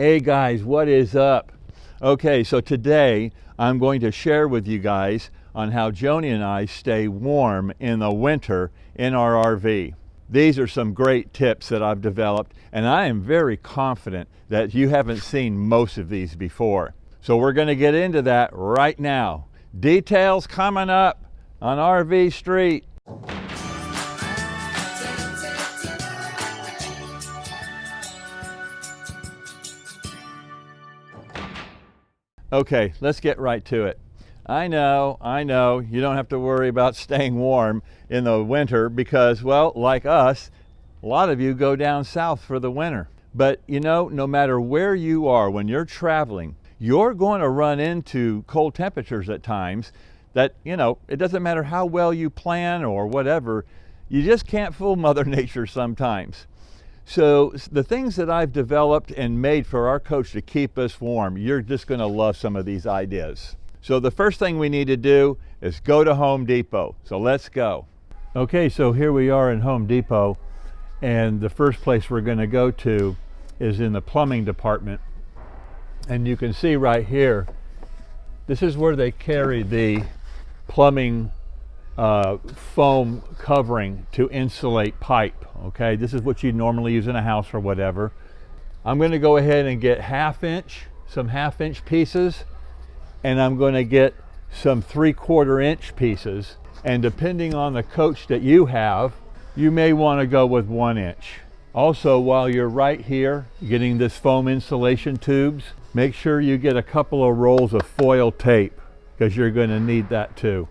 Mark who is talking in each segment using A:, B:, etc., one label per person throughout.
A: Hey guys, what is up? Okay, so today I'm going to share with you guys on how Joni and I stay warm in the winter in our RV. These are some great tips that I've developed and I am very confident that you haven't seen most of these before. So we're going to get into that right now. Details coming up on RV Street. Okay, let's get right to it. I know, I know, you don't have to worry about staying warm in the winter because, well, like us, a lot of you go down south for the winter. But you know, no matter where you are when you're traveling, you're going to run into cold temperatures at times that, you know, it doesn't matter how well you plan or whatever, you just can't fool Mother Nature sometimes. So the things that I've developed and made for our coach to keep us warm, you're just gonna love some of these ideas. So the first thing we need to do is go to Home Depot. So let's go. Okay, so here we are in Home Depot and the first place we're gonna go to is in the plumbing department. And you can see right here, this is where they carry the plumbing uh, foam covering to insulate pipe. Okay, this is what you normally use in a house or whatever. I'm going to go ahead and get half inch, some half inch pieces, and I'm going to get some three quarter inch pieces. And depending on the coach that you have, you may want to go with one inch. Also, while you're right here getting this foam insulation tubes, make sure you get a couple of rolls of foil tape because you're going to need that too.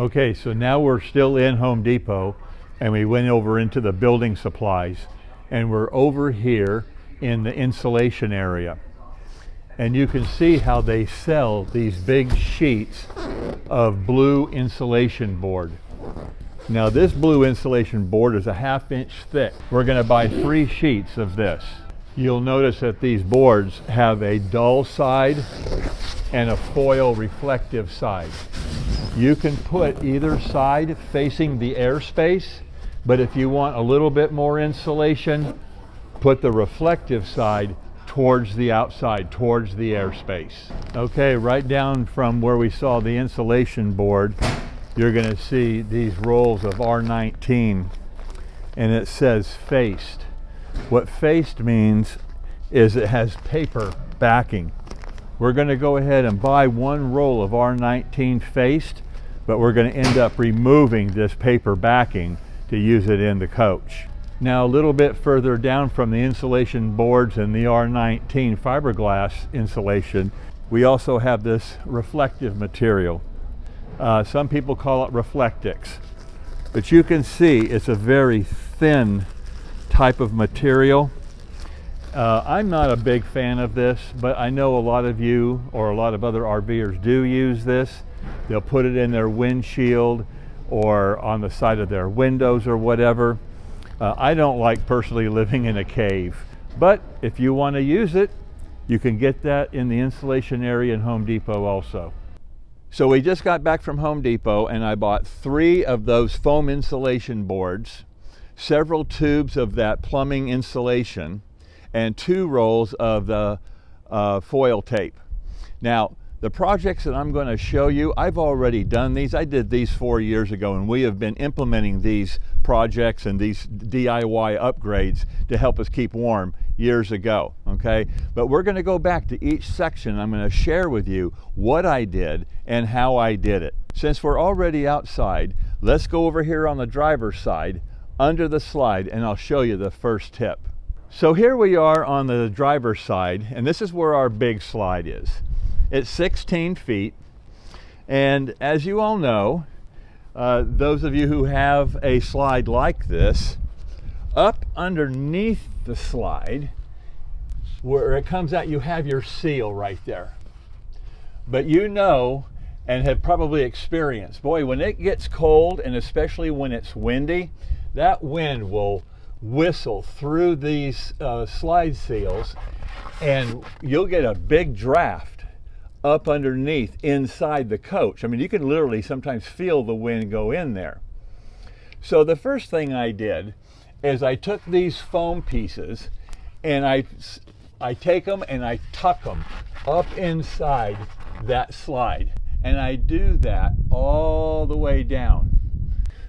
A: Okay, so now we're still in Home Depot and we went over into the building supplies and we're over here in the insulation area. And you can see how they sell these big sheets of blue insulation board. Now this blue insulation board is a half inch thick. We're gonna buy three sheets of this. You'll notice that these boards have a dull side and a foil reflective side. You can put either side facing the airspace, but if you want a little bit more insulation, put the reflective side towards the outside, towards the airspace. Okay, right down from where we saw the insulation board, you're gonna see these rolls of R19 and it says faced. What faced means is it has paper backing. We're going to go ahead and buy one roll of R19 faced, but we're going to end up removing this paper backing to use it in the coach. Now a little bit further down from the insulation boards and the R19 fiberglass insulation, we also have this reflective material. Uh, some people call it Reflectix, but you can see it's a very thin type of material uh, I'm not a big fan of this, but I know a lot of you or a lot of other RVers do use this. They'll put it in their windshield or on the side of their windows or whatever. Uh, I don't like personally living in a cave, but if you want to use it, you can get that in the insulation area in Home Depot also. So we just got back from Home Depot and I bought three of those foam insulation boards, several tubes of that plumbing insulation, and two rolls of the uh, foil tape. Now, the projects that I'm going to show you, I've already done these. I did these four years ago, and we have been implementing these projects and these DIY upgrades to help us keep warm years ago, okay? But we're going to go back to each section. I'm going to share with you what I did and how I did it. Since we're already outside, let's go over here on the driver's side under the slide, and I'll show you the first tip. So here we are on the driver's side, and this is where our big slide is. It's 16 feet, and as you all know, uh, those of you who have a slide like this, up underneath the slide, where it comes out, you have your seal right there. But you know, and have probably experienced, boy, when it gets cold, and especially when it's windy, that wind will whistle through these uh, slide seals and you'll get a big draft up underneath inside the coach. I mean, you can literally sometimes feel the wind go in there. So the first thing I did is I took these foam pieces and I I take them and I tuck them up inside that slide. And I do that all the way down.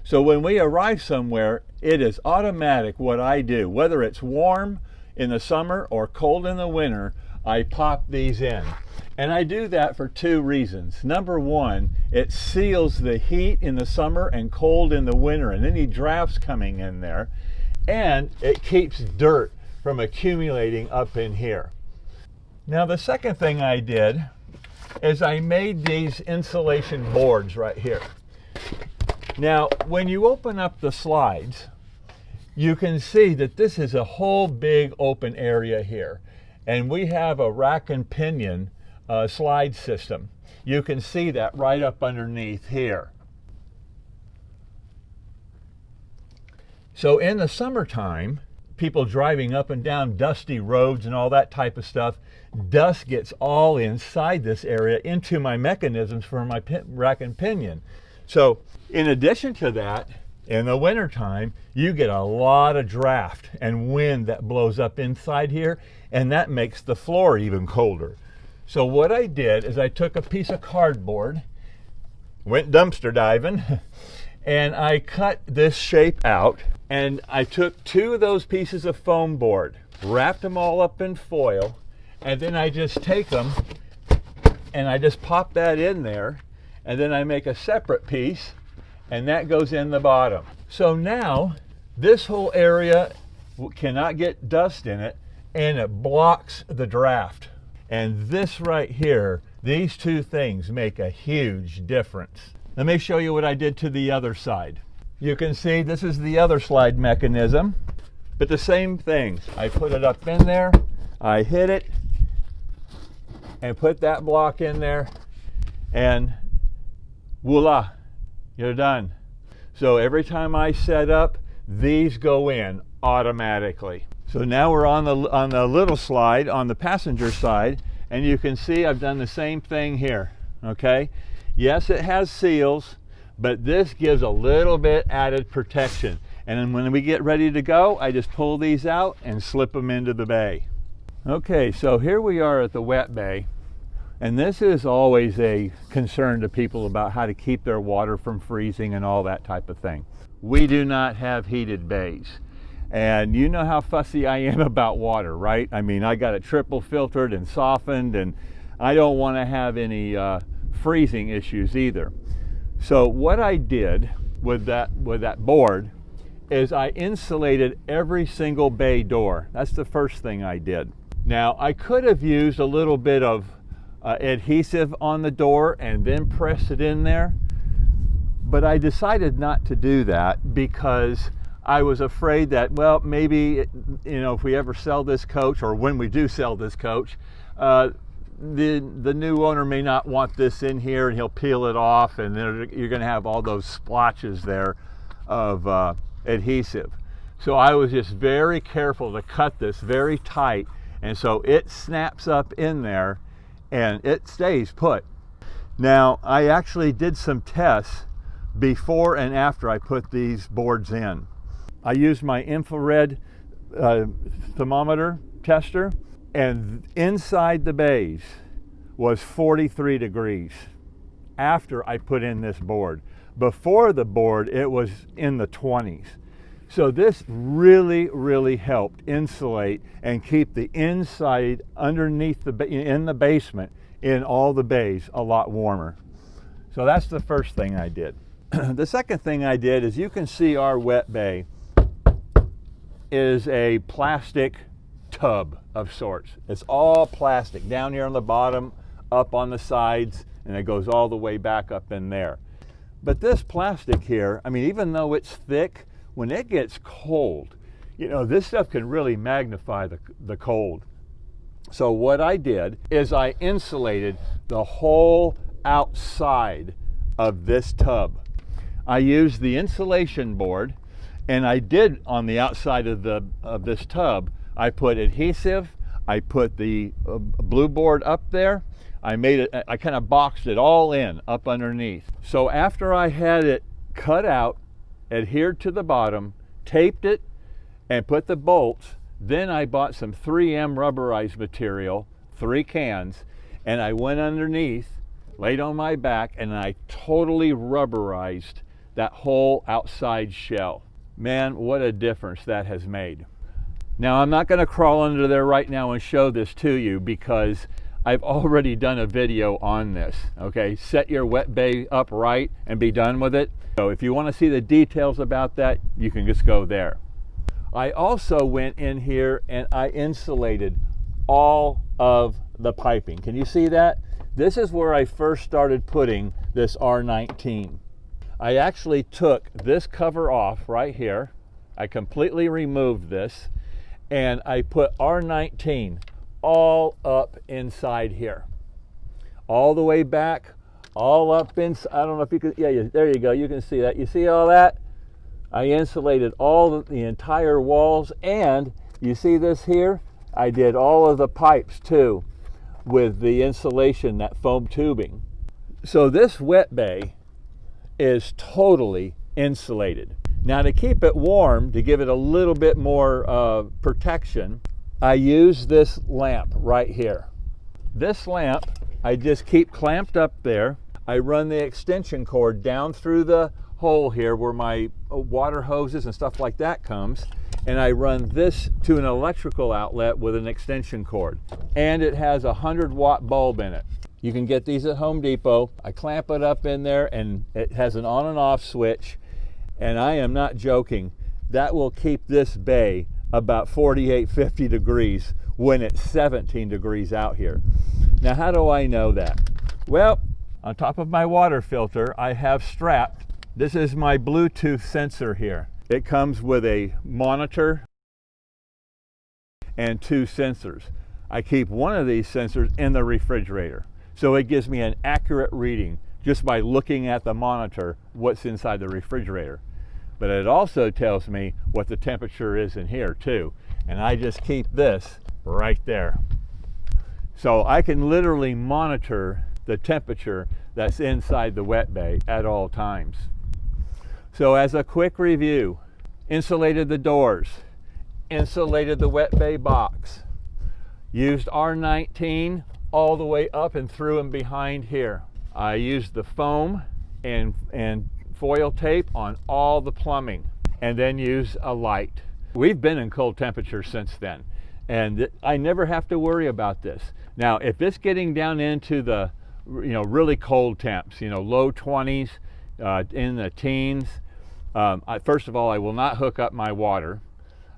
A: So when we arrive somewhere, it is automatic what I do. Whether it's warm in the summer or cold in the winter, I pop these in. And I do that for two reasons. Number one, it seals the heat in the summer and cold in the winter and any drafts coming in there. And it keeps dirt from accumulating up in here. Now the second thing I did is I made these insulation boards right here. Now when you open up the slides, you can see that this is a whole big open area here. And we have a rack and pinion uh, slide system. You can see that right up underneath here. So in the summertime, people driving up and down dusty roads and all that type of stuff, dust gets all inside this area into my mechanisms for my rack and pinion. So in addition to that, in the wintertime, you get a lot of draft and wind that blows up inside here, and that makes the floor even colder. So what I did is I took a piece of cardboard, went dumpster diving, and I cut this shape out, and I took two of those pieces of foam board, wrapped them all up in foil, and then I just take them and I just pop that in there, and then I make a separate piece, and that goes in the bottom. So now this whole area cannot get dust in it, and it blocks the draft. And this right here, these two things make a huge difference. Let me show you what I did to the other side. You can see this is the other slide mechanism, but the same thing. I put it up in there, I hit it, and put that block in there, and voila, you're done. So every time I set up, these go in automatically. So now we're on the, on the little slide on the passenger side and you can see I've done the same thing here, okay? Yes, it has seals, but this gives a little bit added protection. And when we get ready to go, I just pull these out and slip them into the bay. Okay, so here we are at the wet bay. And this is always a concern to people about how to keep their water from freezing and all that type of thing. We do not have heated bays. And you know how fussy I am about water, right? I mean, I got it triple filtered and softened, and I don't want to have any uh, freezing issues either. So what I did with that with that board is I insulated every single bay door. That's the first thing I did. Now I could have used a little bit of uh, adhesive on the door and then press it in there, but I decided not to do that because I was afraid that, well, maybe, you know, if we ever sell this coach or when we do sell this coach, uh, the, the new owner may not want this in here and he'll peel it off and then you're going to have all those splotches there of uh, adhesive. So I was just very careful to cut this very tight and so it snaps up in there and it stays put. Now I actually did some tests before and after I put these boards in. I used my infrared uh, thermometer tester and inside the bays was 43 degrees after I put in this board. Before the board, it was in the 20s. So this really, really helped insulate and keep the inside underneath the, in the basement in all the bays a lot warmer. So that's the first thing I did. the second thing I did is you can see our wet bay is a plastic tub of sorts. It's all plastic down here on the bottom, up on the sides, and it goes all the way back up in there. But this plastic here, I mean, even though it's thick, when it gets cold, you know, this stuff can really magnify the, the cold. So what I did is I insulated the whole outside of this tub. I used the insulation board and I did on the outside of the of this tub, I put adhesive, I put the uh, blue board up there, I made it, I kind of boxed it all in up underneath. So after I had it cut out, adhered to the bottom, taped it, and put the bolts, Then I bought some 3M rubberized material, three cans, and I went underneath, laid on my back, and I totally rubberized that whole outside shell. Man, what a difference that has made. Now, I'm not going to crawl under there right now and show this to you because I've already done a video on this. Okay, set your wet bay up right and be done with it. So if you want to see the details about that, you can just go there. I also went in here and I insulated all of the piping. Can you see that? This is where I first started putting this R19. I actually took this cover off right here. I completely removed this and I put R19 all up inside here. All the way back, all up inside. I don't know if you can, yeah, there you go. You can see that. You see all that? I insulated all the, the entire walls and you see this here? I did all of the pipes too with the insulation, that foam tubing. So this wet bay is totally insulated. Now to keep it warm, to give it a little bit more uh, protection, I use this lamp right here. This lamp, I just keep clamped up there. I run the extension cord down through the hole here where my uh, water hoses and stuff like that comes and I run this to an electrical outlet with an extension cord. And it has a 100 watt bulb in it. You can get these at Home Depot. I clamp it up in there and it has an on and off switch. And I am not joking, that will keep this bay about 48, 50 degrees when it's 17 degrees out here. Now, how do I know that? Well, on top of my water filter, I have strapped, this is my Bluetooth sensor here. It comes with a monitor and two sensors. I keep one of these sensors in the refrigerator. So it gives me an accurate reading just by looking at the monitor what's inside the refrigerator. But it also tells me what the temperature is in here too. And I just keep this right there. So I can literally monitor the temperature that's inside the wet bay at all times. So as a quick review, insulated the doors, insulated the wet bay box, used R19 all the way up and through and behind here. I used the foam and, and foil tape on all the plumbing and then use a light. We've been in cold temperatures since then and I never have to worry about this. Now if it's getting down into the you know really cold temps, you know low 20s, uh, in the teens, um, I, first of all, I will not hook up my water.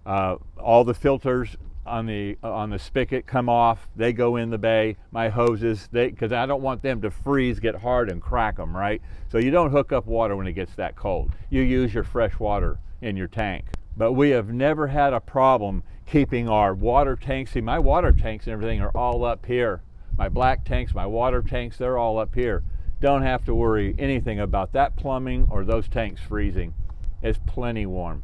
A: Uh, all the filters on the uh, on the spigot come off. They go in the bay. My hoses, they because I don't want them to freeze, get hard, and crack them. Right. So you don't hook up water when it gets that cold. You use your fresh water in your tank. But we have never had a problem keeping our water tanks. See, my water tanks and everything are all up here. My black tanks, my water tanks, they're all up here. Don't have to worry anything about that plumbing or those tanks freezing. It's plenty warm.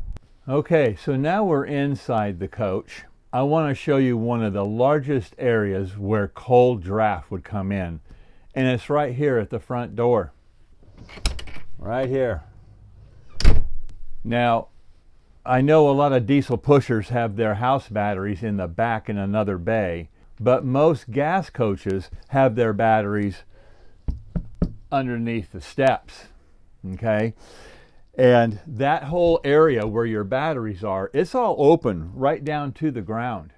A: Okay, so now we're inside the coach. I want to show you one of the largest areas where cold draft would come in. And it's right here at the front door. Right here. Now, I know a lot of diesel pushers have their house batteries in the back in another bay, but most gas coaches have their batteries underneath the steps, okay? And that whole area where your batteries are, it's all open right down to the ground.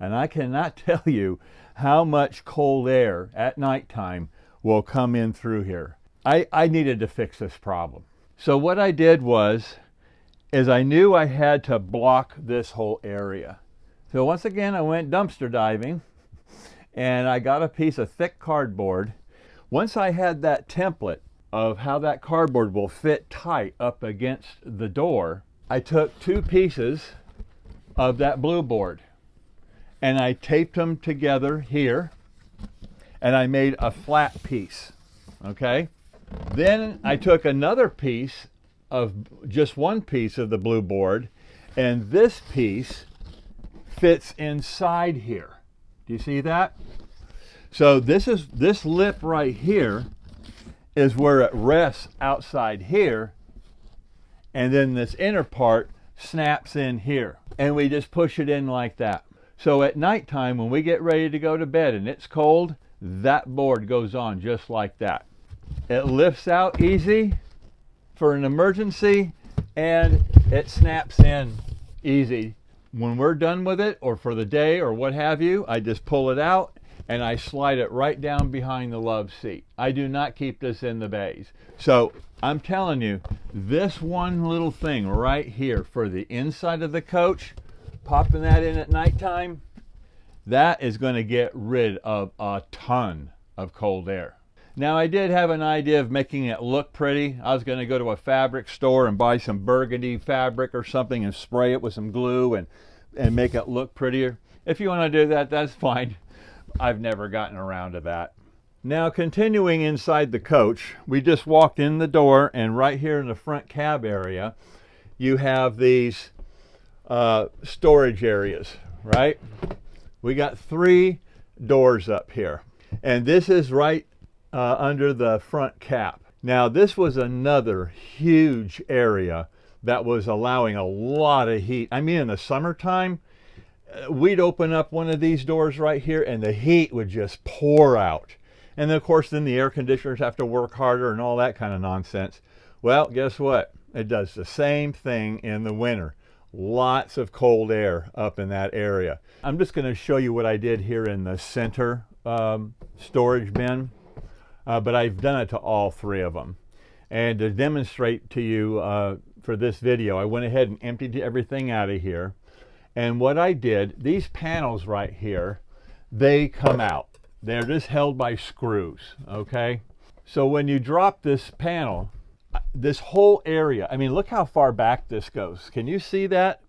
A: And I cannot tell you how much cold air at nighttime will come in through here. I, I needed to fix this problem. So what I did was, is I knew I had to block this whole area. So once again, I went dumpster diving and I got a piece of thick cardboard. Once I had that template of how that cardboard will fit tight up against the door, I took two pieces of that blue board and I taped them together here and I made a flat piece, okay? Then I took another piece of just one piece of the blue board and this piece fits inside here. Do you see that? So this is this lip right here is where it rests outside here and then this inner part snaps in here and we just push it in like that. So at nighttime, when we get ready to go to bed and it's cold, that board goes on just like that. It lifts out easy for an emergency and it snaps in easy. When we're done with it or for the day or what have you, I just pull it out and I slide it right down behind the love seat. I do not keep this in the bays. So I'm telling you, this one little thing right here for the inside of the coach, popping that in at nighttime, that is going to get rid of a ton of cold air. Now I did have an idea of making it look pretty. I was going to go to a fabric store and buy some burgundy fabric or something and spray it with some glue and, and make it look prettier. If you want to do that, that's fine. I've never gotten around to that. Now continuing inside the coach, we just walked in the door and right here in the front cab area, you have these uh, storage areas, right? We got three doors up here. And this is right uh, under the front cap. Now this was another huge area that was allowing a lot of heat. I mean in the summertime, we'd open up one of these doors right here and the heat would just pour out. And then of course then the air conditioners have to work harder and all that kind of nonsense. Well, guess what? It does the same thing in the winter lots of cold air up in that area. I'm just going to show you what I did here in the center um, storage bin, uh, but I've done it to all three of them. And to demonstrate to you uh, for this video, I went ahead and emptied everything out of here. And what I did, these panels right here, they come out. They're just held by screws, okay? So when you drop this panel, uh, this whole area, I mean, look how far back this goes. Can you see that?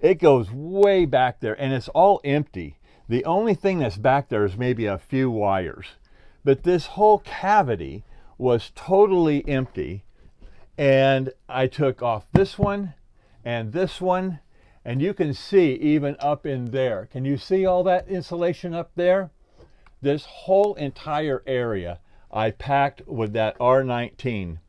A: It goes way back there and it's all empty. The only thing that's back there is maybe a few wires. But this whole cavity was totally empty. And I took off this one and this one. And you can see even up in there. Can you see all that insulation up there? This whole entire area I packed with that R19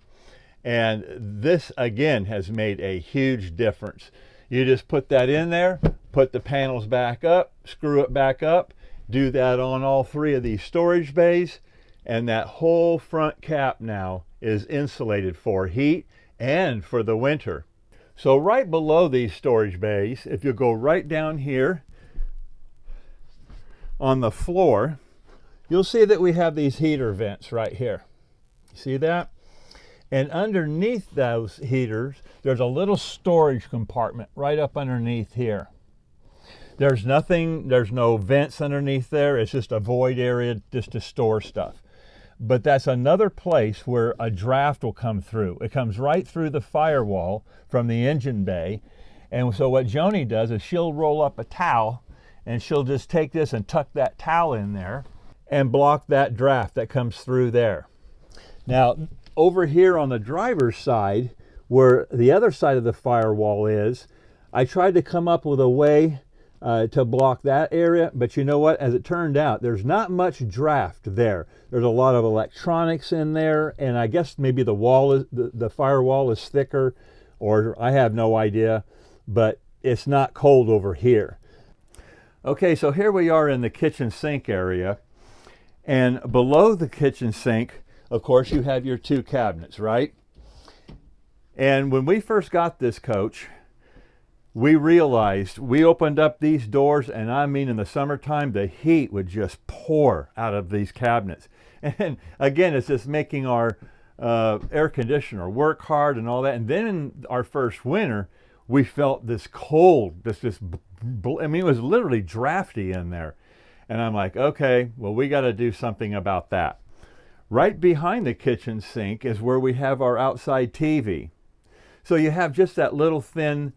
A: and this again has made a huge difference. You just put that in there, put the panels back up, screw it back up, do that on all three of these storage bays, and that whole front cap now is insulated for heat and for the winter. So right below these storage bays, if you go right down here on the floor, you'll see that we have these heater vents right here. See that? And underneath those heaters, there's a little storage compartment right up underneath here. There's nothing, there's no vents underneath there. It's just a void area just to store stuff. But that's another place where a draft will come through. It comes right through the firewall from the engine bay. And so what Joni does is she'll roll up a towel and she'll just take this and tuck that towel in there and block that draft that comes through there. Now, over here on the driver's side, where the other side of the firewall is, I tried to come up with a way uh, to block that area, but you know what? As it turned out, there's not much draft there. There's a lot of electronics in there, and I guess maybe the wall is the, the firewall is thicker, or I have no idea, but it's not cold over here. Okay, so here we are in the kitchen sink area, and below the kitchen sink, of course, you have your two cabinets, right? And when we first got this coach, we realized we opened up these doors, and I mean, in the summertime, the heat would just pour out of these cabinets. And again, it's just making our uh, air conditioner work hard and all that. And then in our first winter, we felt this cold, this, this, I mean, it was literally drafty in there. And I'm like, okay, well, we got to do something about that. Right behind the kitchen sink is where we have our outside TV. So you have just that little thin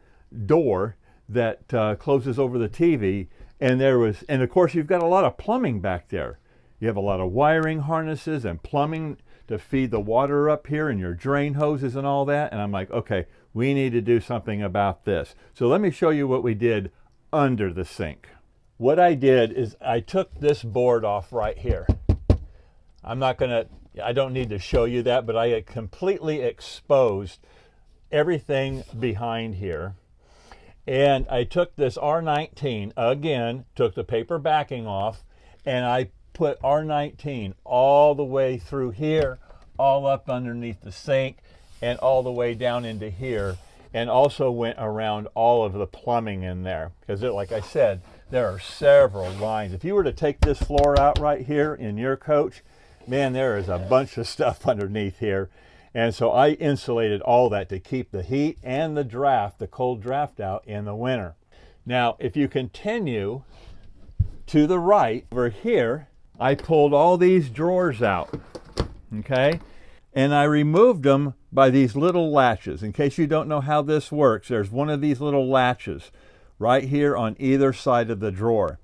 A: door that uh, closes over the TV and there was, and of course you've got a lot of plumbing back there. You have a lot of wiring harnesses and plumbing to feed the water up here and your drain hoses and all that. And I'm like, okay, we need to do something about this. So let me show you what we did under the sink. What I did is I took this board off right here. I'm not to, I don't need to show you that, but I completely exposed everything behind here. And I took this R19 again, took the paper backing off, and I put R19 all the way through here, all up underneath the sink, and all the way down into here. And also went around all of the plumbing in there. Because like I said, there are several lines. If you were to take this floor out right here in your coach, man, there is a bunch of stuff underneath here. And so I insulated all that to keep the heat and the draft, the cold draft out in the winter. Now, if you continue to the right over here, I pulled all these drawers out, okay? And I removed them by these little latches. In case you don't know how this works, there's one of these little latches right here on either side of the drawer.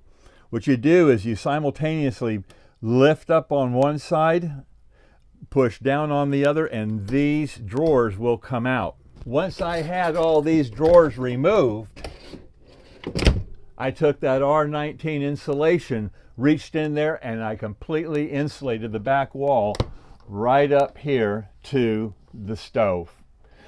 A: What you do is you simultaneously lift up on one side, push down on the other, and these drawers will come out. Once I had all these drawers removed, I took that R19 insulation, reached in there, and I completely insulated the back wall right up here to the stove.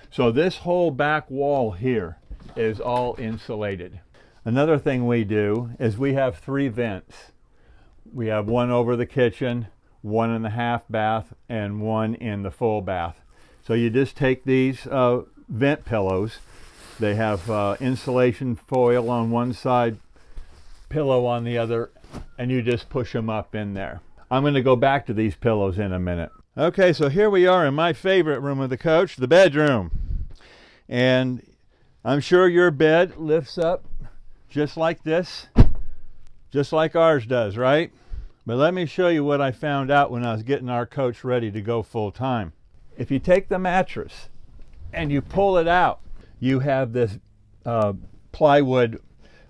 A: So this whole back wall here is all insulated. Another thing we do is we have three vents. We have one over the kitchen, one in the half bath, and one in the full bath. So you just take these uh, vent pillows. They have uh, insulation foil on one side, pillow on the other, and you just push them up in there. I'm going to go back to these pillows in a minute. Okay, so here we are in my favorite room of the coach, the bedroom. And I'm sure your bed lifts up just like this, just like ours does, right? But let me show you what I found out when I was getting our coach ready to go full time. If you take the mattress and you pull it out, you have this uh, plywood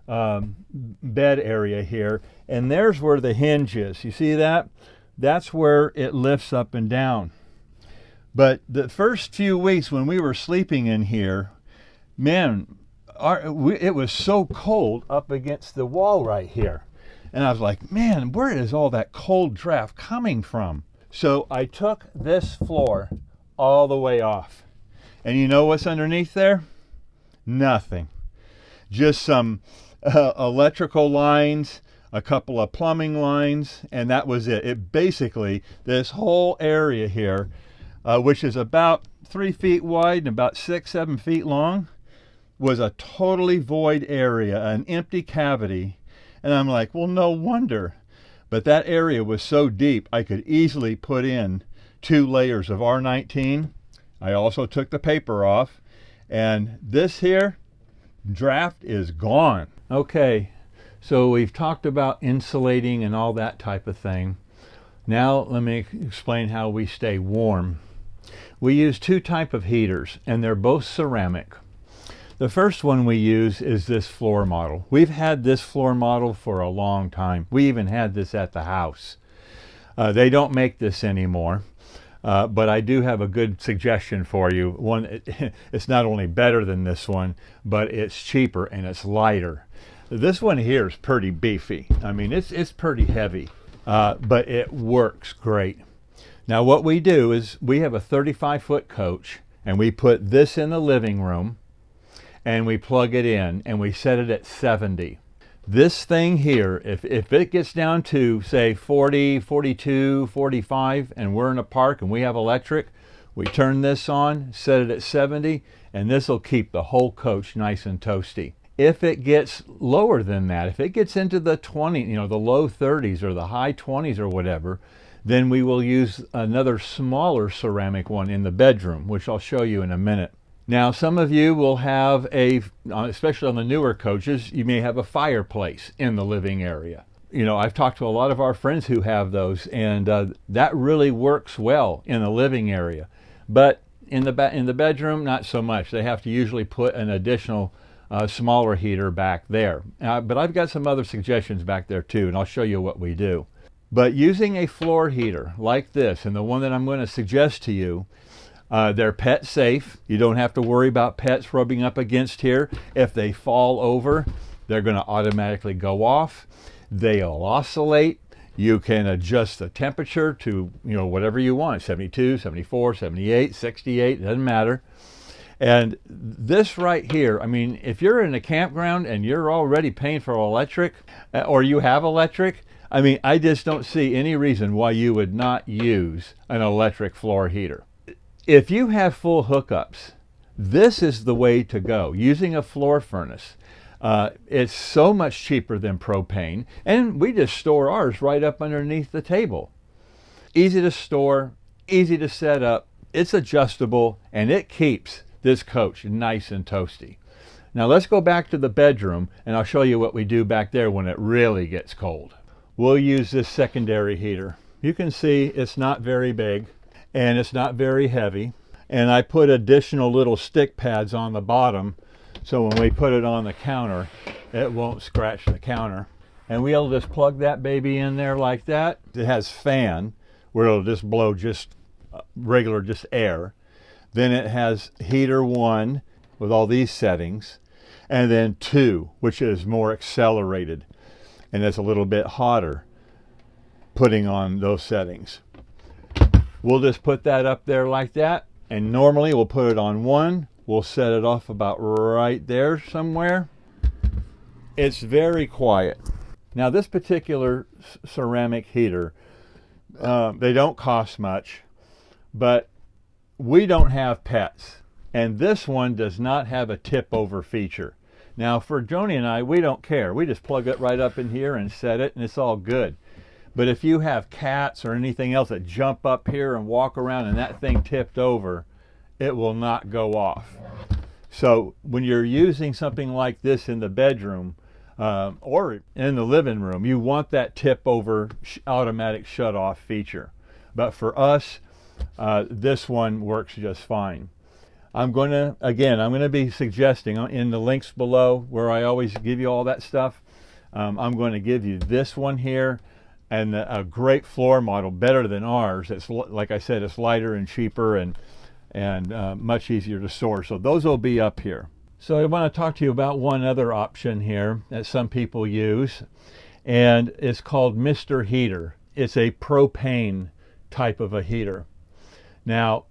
A: um, bed area here, and there's where the hinge is. You see that? That's where it lifts up and down. But the first few weeks when we were sleeping in here, man, our, we, it was so cold up against the wall right here. And I was like, man, where is all that cold draft coming from? So I took this floor all the way off. And you know what's underneath there? Nothing. Just some uh, electrical lines, a couple of plumbing lines, and that was it. It basically, this whole area here, uh, which is about three feet wide and about six, seven feet long, was a totally void area, an empty cavity and I'm like, well, no wonder. But that area was so deep, I could easily put in two layers of R19. I also took the paper off. And this here draft is gone. Okay, so we've talked about insulating and all that type of thing. Now let me explain how we stay warm. We use two type of heaters and they're both ceramic. The first one we use is this floor model. We've had this floor model for a long time. We even had this at the house. Uh, they don't make this anymore. Uh, but I do have a good suggestion for you. One, it, it's not only better than this one, but it's cheaper and it's lighter. This one here is pretty beefy. I mean, it's, it's pretty heavy, uh, but it works great. Now what we do is we have a 35 foot coach and we put this in the living room and we plug it in and we set it at 70. This thing here, if, if it gets down to say 40, 42, 45, and we're in a park and we have electric, we turn this on, set it at 70, and this will keep the whole coach nice and toasty. If it gets lower than that, if it gets into the 20, you know, the low 30s or the high 20s or whatever, then we will use another smaller ceramic one in the bedroom, which I'll show you in a minute. Now, some of you will have a, uh, especially on the newer coaches, you may have a fireplace in the living area. You know, I've talked to a lot of our friends who have those, and uh, that really works well in the living area. But in the in the bedroom, not so much. They have to usually put an additional uh, smaller heater back there. Uh, but I've got some other suggestions back there too, and I'll show you what we do. But using a floor heater like this, and the one that I'm going to suggest to you, uh, they're pet safe. You don't have to worry about pets rubbing up against here. If they fall over, they're going to automatically go off. They'll oscillate. You can adjust the temperature to, you know, whatever you want, 72, 74, 78, 68, doesn't matter. And this right here, I mean, if you're in a campground and you're already paying for electric uh, or you have electric, I mean, I just don't see any reason why you would not use an electric floor heater. If you have full hookups, this is the way to go, using a floor furnace. Uh, it's so much cheaper than propane, and we just store ours right up underneath the table. Easy to store, easy to set up, it's adjustable, and it keeps this coach nice and toasty. Now let's go back to the bedroom and I'll show you what we do back there when it really gets cold. We'll use this secondary heater. You can see it's not very big and it's not very heavy. And I put additional little stick pads on the bottom so when we put it on the counter, it won't scratch the counter. And we'll just plug that baby in there like that. It has fan where it'll just blow just uh, regular just air then it has heater one with all these settings, and then two, which is more accelerated and it's a little bit hotter putting on those settings. We'll just put that up there like that. And normally we'll put it on one. We'll set it off about right there somewhere. It's very quiet. Now this particular ceramic heater, uh, they don't cost much, but we don't have pets and this one does not have a tip over feature. Now for Joni and I, we don't care. We just plug it right up in here and set it and it's all good. But if you have cats or anything else that jump up here and walk around and that thing tipped over, it will not go off. So when you're using something like this in the bedroom um, or in the living room, you want that tip over automatic shut off feature. But for us, uh, this one works just fine. I'm going to, again, I'm going to be suggesting in the links below where I always give you all that stuff. Um, I'm going to give you this one here and a great floor model, better than ours. It's like I said, it's lighter and cheaper and and uh, much easier to store. So those will be up here. So I want to talk to you about one other option here that some people use, and it's called Mr. Heater. It's a propane type of a heater. Now,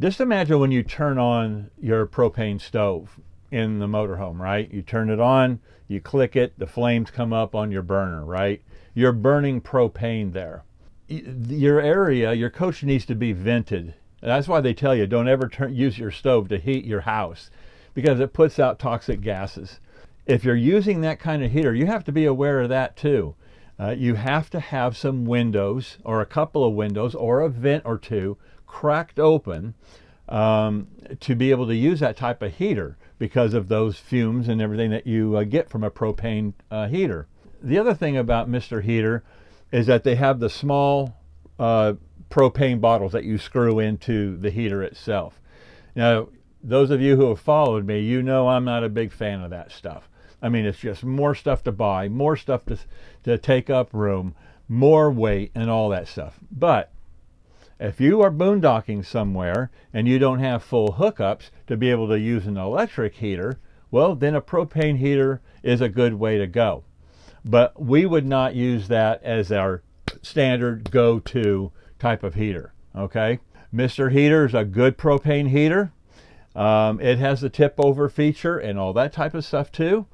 A: just imagine when you turn on your propane stove in the motorhome, right? You turn it on, you click it, the flames come up on your burner, right? You're burning propane there. Your area, your coach needs to be vented. That's why they tell you don't ever turn, use your stove to heat your house because it puts out toxic gases. If you're using that kind of heater, you have to be aware of that too. Uh, you have to have some windows or a couple of windows or a vent or two cracked open um, to be able to use that type of heater because of those fumes and everything that you uh, get from a propane uh, heater. The other thing about Mr. Heater is that they have the small uh, propane bottles that you screw into the heater itself. Now, those of you who have followed me, you know I'm not a big fan of that stuff. I mean, it's just more stuff to buy, more stuff to, to take up room, more weight, and all that stuff. But if you are boondocking somewhere and you don't have full hookups to be able to use an electric heater, well, then a propane heater is a good way to go. But we would not use that as our standard go-to type of heater, okay? Mr. Heater is a good propane heater. Um, it has the tip over feature and all that type of stuff too.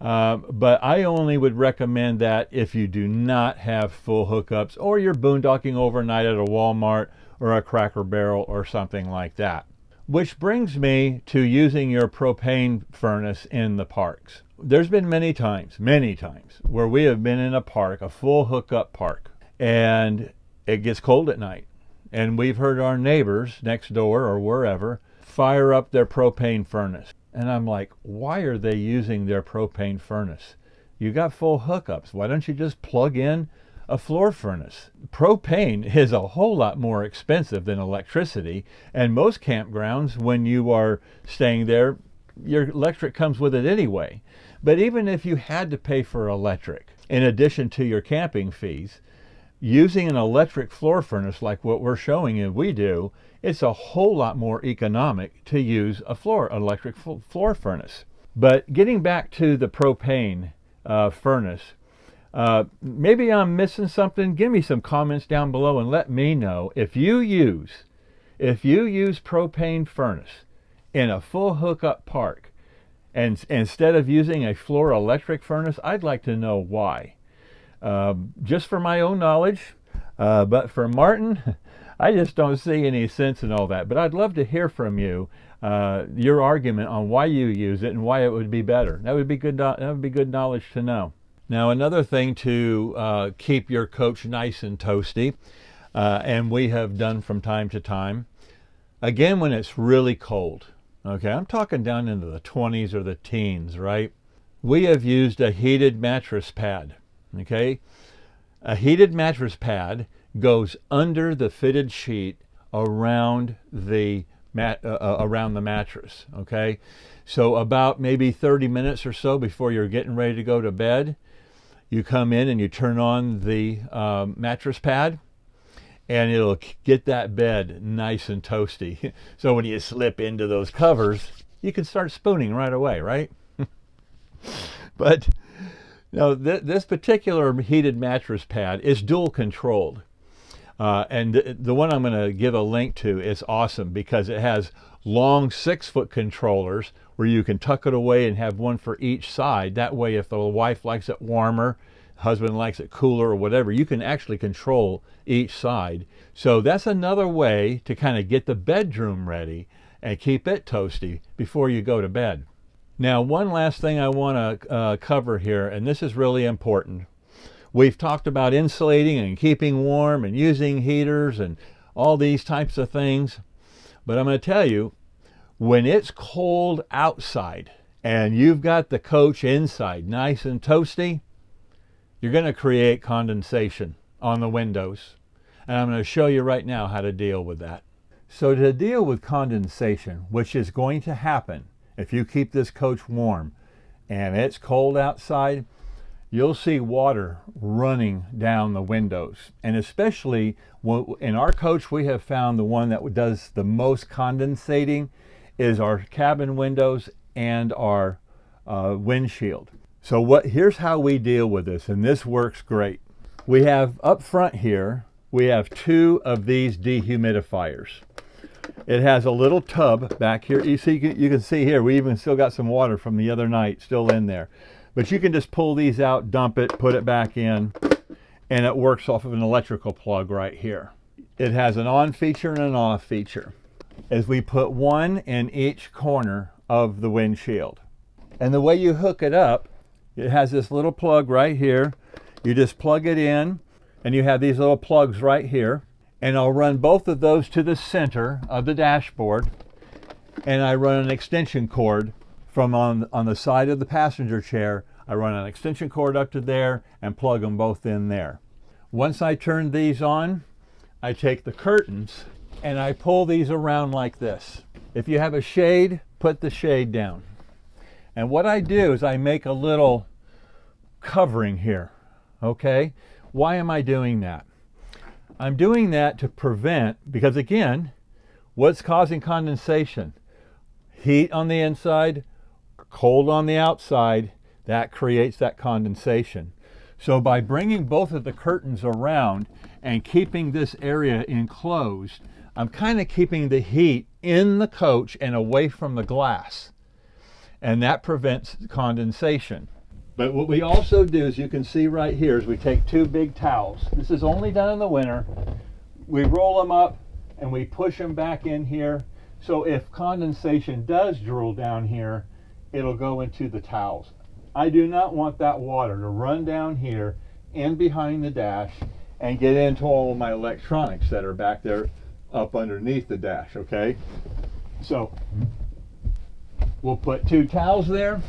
A: Um, but I only would recommend that if you do not have full hookups or you're boondocking overnight at a Walmart or a Cracker Barrel or something like that. Which brings me to using your propane furnace in the parks. There's been many times, many times, where we have been in a park, a full hookup park, and it gets cold at night. And we've heard our neighbors next door or wherever fire up their propane furnace. And I'm like, why are they using their propane furnace? You got full hookups. Why don't you just plug in a floor furnace? Propane is a whole lot more expensive than electricity. And most campgrounds, when you are staying there, your electric comes with it anyway. But even if you had to pay for electric, in addition to your camping fees, using an electric floor furnace like what we're showing you we do, it's a whole lot more economic to use a floor electric floor furnace. But getting back to the propane uh, furnace, uh, maybe I'm missing something. Give me some comments down below and let me know if you use if you use propane furnace in a full hookup park, and instead of using a floor electric furnace, I'd like to know why. Um, just for my own knowledge, uh, but for Martin, I just don't see any sense in all that. But I'd love to hear from you uh, your argument on why you use it and why it would be better. That would be good. That would be good knowledge to know. Now, another thing to uh, keep your coach nice and toasty, uh, and we have done from time to time, again when it's really cold. Okay, I'm talking down into the 20s or the teens, right? We have used a heated mattress pad. Okay, a heated mattress pad goes under the fitted sheet around the mat, uh, uh, around the mattress. Okay, so about maybe 30 minutes or so before you're getting ready to go to bed, you come in and you turn on the um, mattress pad, and it'll get that bed nice and toasty. so when you slip into those covers, you can start spooning right away, right? but now, th this particular heated mattress pad is dual controlled. Uh, and th the one I'm going to give a link to is awesome because it has long six foot controllers where you can tuck it away and have one for each side. That way, if the wife likes it warmer, husband likes it cooler or whatever, you can actually control each side. So that's another way to kind of get the bedroom ready and keep it toasty before you go to bed. Now, one last thing I want to uh, cover here, and this is really important. We've talked about insulating and keeping warm and using heaters and all these types of things. But I'm going to tell you, when it's cold outside and you've got the coach inside nice and toasty, you're going to create condensation on the windows. And I'm going to show you right now how to deal with that. So to deal with condensation, which is going to happen if you keep this coach warm and it's cold outside, you'll see water running down the windows. And especially in our coach, we have found the one that does the most condensating is our cabin windows and our uh, windshield. So what here's how we deal with this, and this works great. We have up front here, we have two of these dehumidifiers. It has a little tub back here. You see, you can see here, we even still got some water from the other night still in there. But you can just pull these out, dump it, put it back in, and it works off of an electrical plug right here. It has an on feature and an off feature. As we put one in each corner of the windshield. And the way you hook it up, it has this little plug right here. You just plug it in, and you have these little plugs right here. And I'll run both of those to the center of the dashboard, and I run an extension cord from on, on the side of the passenger chair. I run an extension cord up to there and plug them both in there. Once I turn these on, I take the curtains and I pull these around like this. If you have a shade, put the shade down. And what I do is I make a little covering here, okay? Why am I doing that? I'm doing that to prevent, because again, what's causing condensation? Heat on the inside, cold on the outside, that creates that condensation. So by bringing both of the curtains around and keeping this area enclosed, I'm kind of keeping the heat in the coach and away from the glass. And that prevents condensation. But what we also do, as you can see right here, is we take two big towels. This is only done in the winter. We roll them up and we push them back in here. So if condensation does drool down here, it'll go into the towels. I do not want that water to run down here and behind the dash and get into all of my electronics that are back there up underneath the dash, okay? So we'll put two towels there.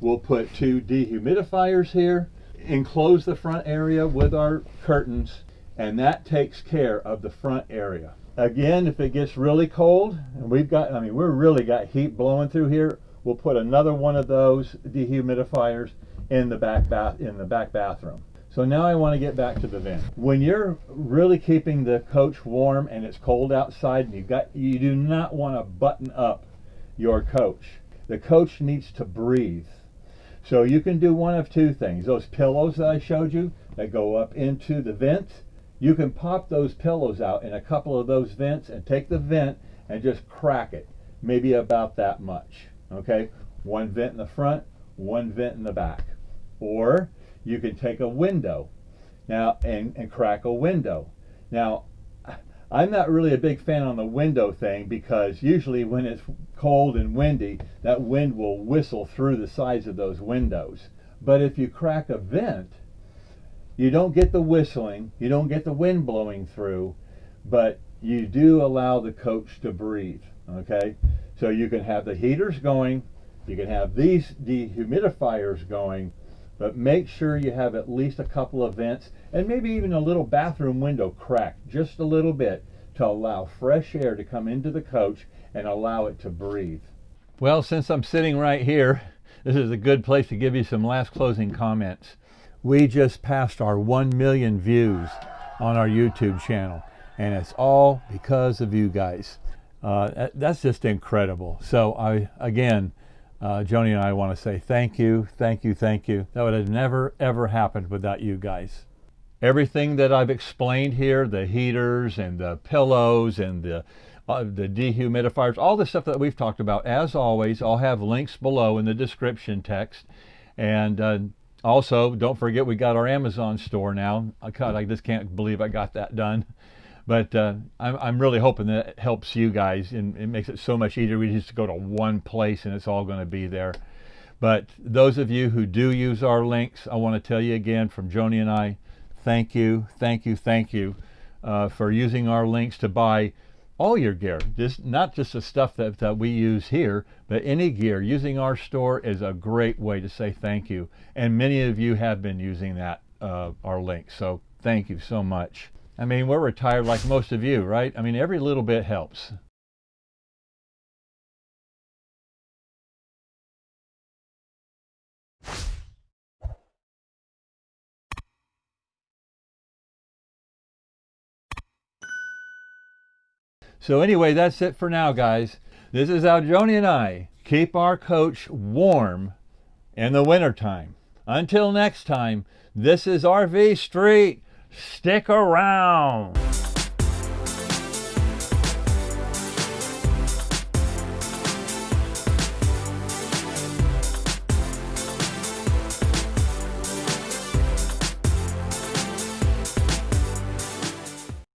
A: We'll put two dehumidifiers here, enclose the front area with our curtains, and that takes care of the front area. Again, if it gets really cold, and we've got, I mean, we're really got heat blowing through here, we'll put another one of those dehumidifiers in the back bath in the back bathroom. So now I want to get back to the vent. When you're really keeping the coach warm and it's cold outside and you've got you do not want to button up your coach. The coach needs to breathe. So you can do one of two things. Those pillows that I showed you that go up into the vent, you can pop those pillows out in a couple of those vents and take the vent and just crack it maybe about that much. Okay, one vent in the front, one vent in the back. Or you can take a window now and, and crack a window. Now, I'm not really a big fan on the window thing because usually when it's cold and windy, that wind will whistle through the sides of those windows. But if you crack a vent, you don't get the whistling, you don't get the wind blowing through, but you do allow the coach to breathe. Okay, so you can have the heaters going, you can have these dehumidifiers going, but make sure you have at least a couple of vents and maybe even a little bathroom window cracked just a little bit to allow fresh air to come into the coach and allow it to breathe. Well, since I'm sitting right here, this is a good place to give you some last closing comments. We just passed our 1 million views on our YouTube channel, and it's all because of you guys. Uh, that's just incredible. So I, again, uh, Joni and I want to say thank you, thank you, thank you. That would have never, ever happened without you guys. Everything that I've explained here, the heaters and the pillows and the, uh, the dehumidifiers, all the stuff that we've talked about, as always, I'll have links below in the description text. And uh, also, don't forget we got our Amazon store now. God, I just can't believe I got that done. But uh, I'm, I'm really hoping that it helps you guys and it makes it so much easier. We just go to one place and it's all going to be there. But those of you who do use our links, I want to tell you again from Joni and I, thank you, thank you, thank you uh, for using our links to buy all your gear. Just not just the stuff that, that we use here, but any gear. Using our store is a great way to say thank you. And many of you have been using that, uh, our links. So thank you so much. I mean, we're retired like most of you, right? I mean, every little bit helps. So anyway, that's it for now, guys. This is how Joni and I keep our coach warm in the wintertime. Until next time, this is RV Street. Stick around.